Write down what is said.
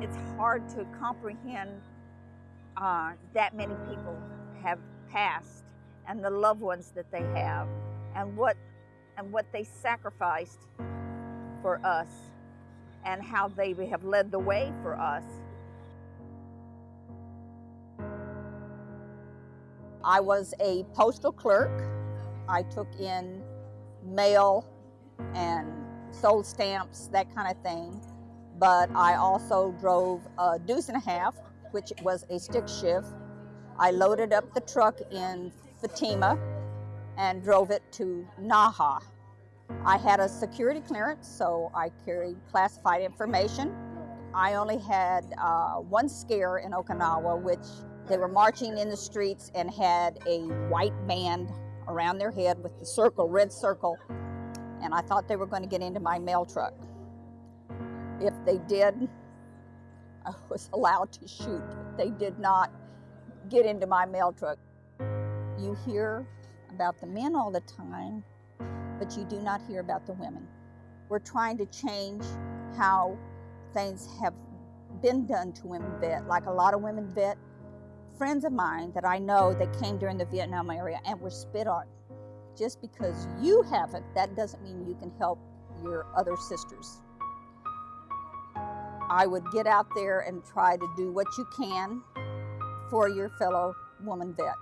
it's hard to comprehend uh, that many people have passed and the loved ones that they have and what and what they sacrificed for us and how they have led the way for us. I was a postal clerk. I took in mail and sold stamps, that kind of thing. But I also drove a deuce and a half, which was a stick shift. I loaded up the truck in Fatima and drove it to Naha. I had a security clearance, so I carried classified information. I only had uh, one scare in Okinawa, which they were marching in the streets and had a white band around their head with the circle, red circle, and I thought they were going to get into my mail truck. If they did, I was allowed to shoot. They did not get into my mail truck. You hear about the men all the time, but you do not hear about the women. We're trying to change how things have been done to women vet. Like a lot of women vet, friends of mine that I know that came during the Vietnam area and were spit on. Just because you haven't, that doesn't mean you can help your other sisters. I would get out there and try to do what you can for your fellow woman vet.